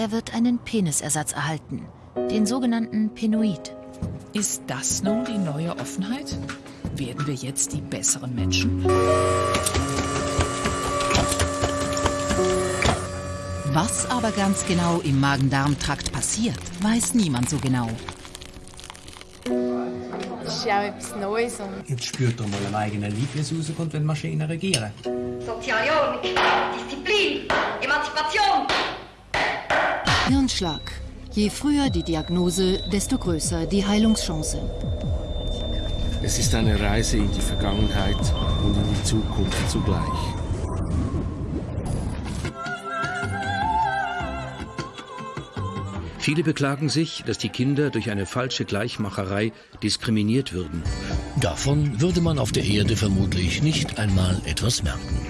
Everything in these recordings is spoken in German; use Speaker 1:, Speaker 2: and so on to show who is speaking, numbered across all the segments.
Speaker 1: er wird einen Penisersatz erhalten, den sogenannten Penoid.
Speaker 2: Ist das nun die neue Offenheit? Werden wir jetzt die besseren Menschen?
Speaker 1: Was aber ganz genau im Magen-Darm-Trakt passiert, weiß niemand so genau.
Speaker 3: Das ist ja auch etwas Neues. Und
Speaker 4: Jetzt spürt er mal am eigenen Leib, wie es rauskommt, wenn Maschinen regieren.
Speaker 5: Soziale Ordnung, Disziplin.
Speaker 1: Hirnschlag. Je früher die Diagnose, desto größer die Heilungschance.
Speaker 6: Es ist eine Reise in die Vergangenheit und in die Zukunft zugleich.
Speaker 7: Viele beklagen sich, dass die Kinder durch eine falsche Gleichmacherei diskriminiert würden.
Speaker 8: Davon würde man auf der Erde vermutlich nicht einmal etwas merken.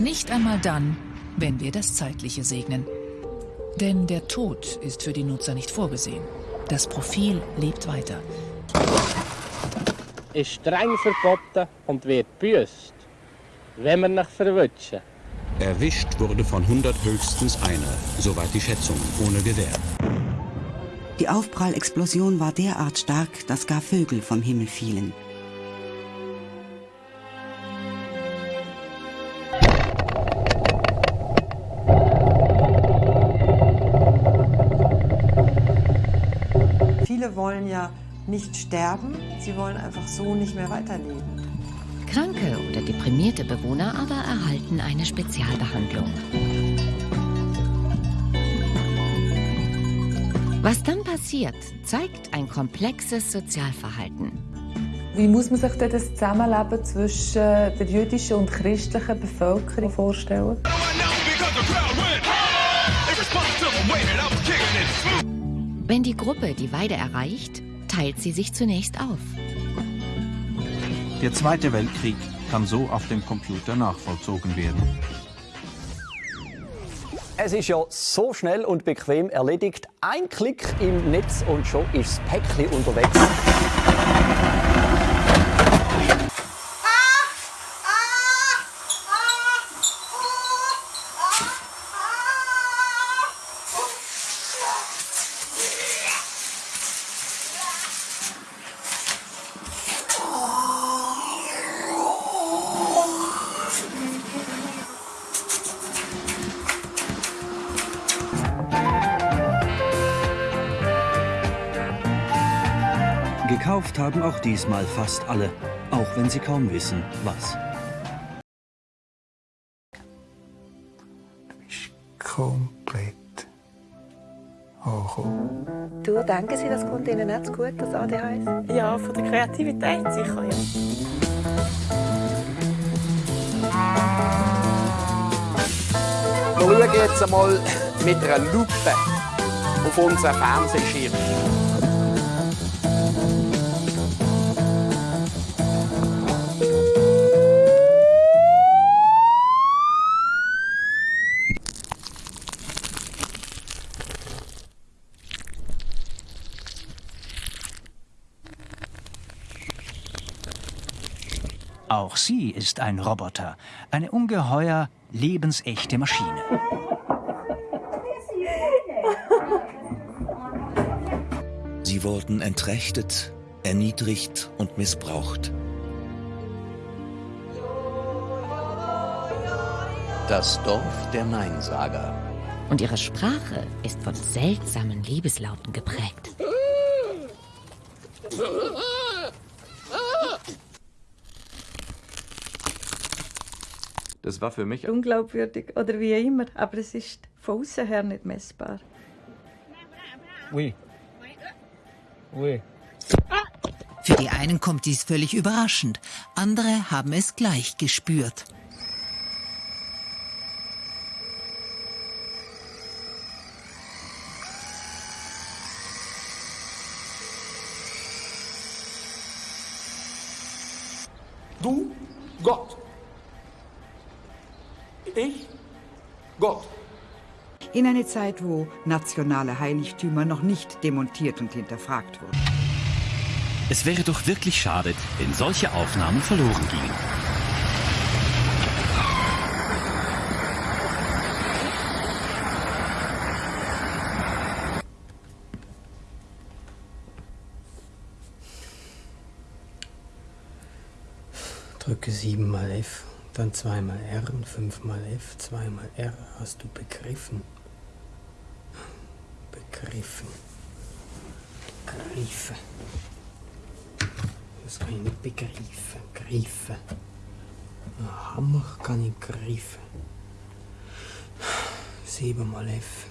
Speaker 2: Nicht einmal dann, wenn wir das Zeitliche segnen. Denn der Tod ist für die Nutzer nicht vorgesehen. Das Profil lebt weiter.
Speaker 9: ist streng verboten und wird büßt, wenn wir nach verwutschen.
Speaker 10: Erwischt wurde von 100 höchstens einer, soweit die Schätzung, ohne Gewehr.
Speaker 11: Die Aufprallexplosion war derart stark, dass gar Vögel vom Himmel fielen.
Speaker 12: Viele wollen ja nicht sterben, sie wollen einfach so nicht mehr weiterleben.
Speaker 1: Kranke oder deprimierte Bewohner aber erhalten eine Spezialbehandlung. Was dann passiert, zeigt ein komplexes Sozialverhalten.
Speaker 13: Wie muss man sich denn das Zusammenleben zwischen der jüdischen und christlichen Bevölkerung vorstellen?
Speaker 1: Wenn die Gruppe die Weide erreicht, teilt sie sich zunächst auf.
Speaker 14: Der Zweite Weltkrieg kann so auf dem Computer nachvollzogen werden.
Speaker 15: Es ist ja so schnell und bequem erledigt. Ein Klick im Netz und schon ist das Päckchen unterwegs.
Speaker 16: Gekauft haben auch diesmal fast alle, auch wenn sie kaum wissen, was.
Speaker 17: komplett angekommen.
Speaker 18: Du, denken Sie, das kommt Ihnen nicht zu gut, das ADHS?
Speaker 19: Ja, von der Kreativität sicher, ja.
Speaker 20: Wir schauen jetzt einmal mit einer Lupe auf unseren Fernsehschirm.
Speaker 4: Auch sie ist ein Roboter, eine ungeheuer lebensechte Maschine.
Speaker 7: Sie wurden entrechtet, erniedrigt und missbraucht.
Speaker 10: Das Dorf der Neinsager.
Speaker 1: Und ihre Sprache ist von seltsamen Liebeslauten geprägt.
Speaker 21: Das war für mich
Speaker 22: Unglaubwürdig oder wie immer, aber es ist von außen her nicht messbar.
Speaker 9: Oui. Oui.
Speaker 23: Für die einen kommt dies völlig überraschend, andere haben es gleich gespürt.
Speaker 20: Du,
Speaker 24: in eine Zeit, wo nationale Heiligtümer noch nicht demontiert und hinterfragt wurden.
Speaker 25: Es wäre doch wirklich schade, wenn solche Aufnahmen verloren gingen.
Speaker 26: Drücke 7 mal F, dann 2 mal R und 5 mal F, 2 mal R, hast du begriffen? Begriffen. Begriffen. Das kann ich nicht begreifen. Greifen. Ein Hammer kann ich greifen. 7 mal F.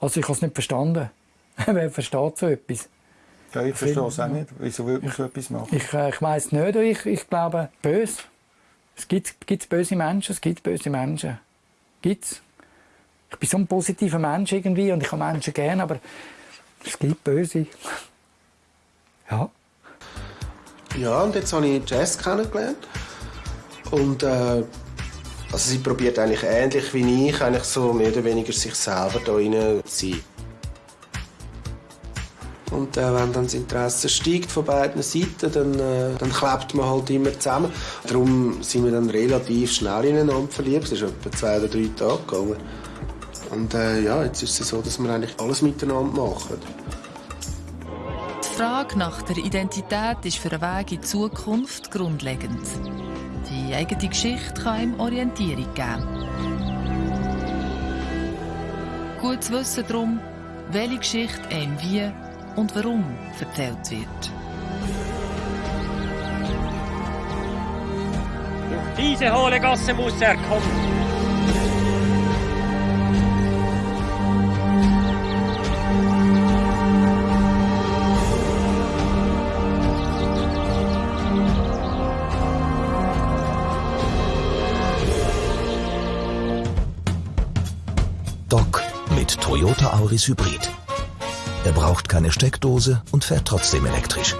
Speaker 27: Also ich habe es nicht verstanden. Wer versteht so etwas?
Speaker 17: Ja, ich verstehe es auch nicht. Wieso würde man so etwas machen?
Speaker 27: Ich, äh, ich weiß nicht. Ich, ich glaube, böse. Es gibt, gibt böse Menschen, es gibt böse Menschen. Gibt's. Ich bin so ein positiver Mensch irgendwie und ich habe Menschen gerne, aber es gibt böse. Ja.
Speaker 28: Ja, und jetzt habe ich Jazz kennengelernt. Und äh, also sie probiert eigentlich ähnlich wie ich, eigentlich so mehr oder weniger sich selber da rein zu sein. Und äh, wenn dann das Interesse steigt von beiden Seiten, dann, äh, dann klebt man halt immer zusammen. Darum sind wir dann relativ schnell ineinander verliebt. Es ist etwa zwei oder drei Tage gegangen. Und äh, ja, jetzt ist es so, dass wir eigentlich alles miteinander machen.
Speaker 29: Die Frage nach der Identität ist für einen Weg in die Zukunft grundlegend. Die eigene Geschichte kann ihm Orientierung geben. Gut zu wissen darum, welche Geschichte einem wie und warum erzählt wird.
Speaker 9: Durch diese hohle Gasse muss er kommen.
Speaker 30: Toyota Auris Hybrid. Er braucht keine Steckdose und fährt trotzdem elektrisch.